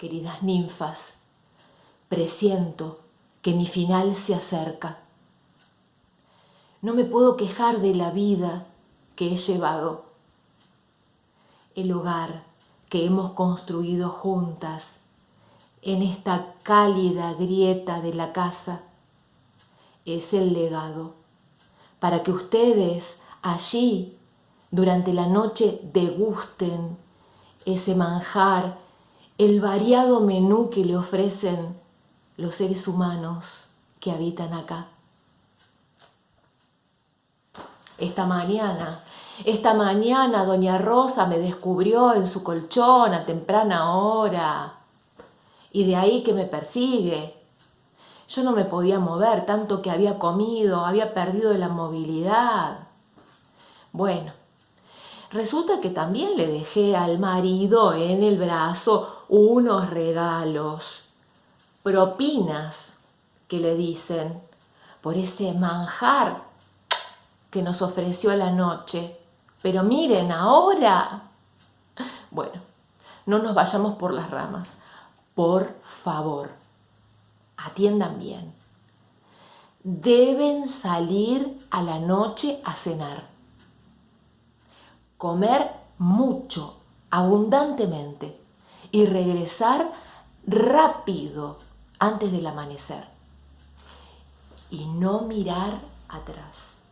queridas ninfas, presiento que mi final se acerca. No me puedo quejar de la vida que he llevado. El hogar que hemos construido juntas en esta cálida grieta de la casa es el legado para que ustedes allí durante la noche degusten ese manjar, el variado menú que le ofrecen los seres humanos que habitan acá. Esta mañana, esta mañana doña Rosa me descubrió en su colchón a temprana hora y de ahí que me persigue. Yo no me podía mover tanto que había comido, había perdido la movilidad. Bueno, resulta que también le dejé al marido en el brazo unos regalos, propinas que le dicen por ese manjar que nos ofreció la noche. Pero miren ahora. Bueno, no nos vayamos por las ramas. Por favor, atiendan bien. Deben salir a la noche a cenar. Comer mucho, abundantemente y regresar rápido antes del amanecer. Y no mirar atrás.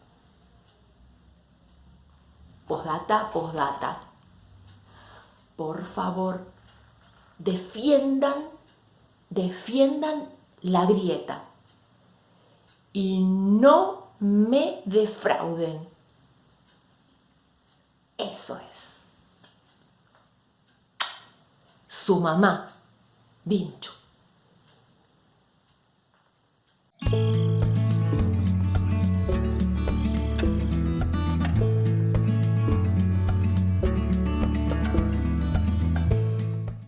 Postdata, postdata. Por favor, defiendan, defiendan la grieta. Y no me defrauden. Eso es. Su mamá, Vinchu.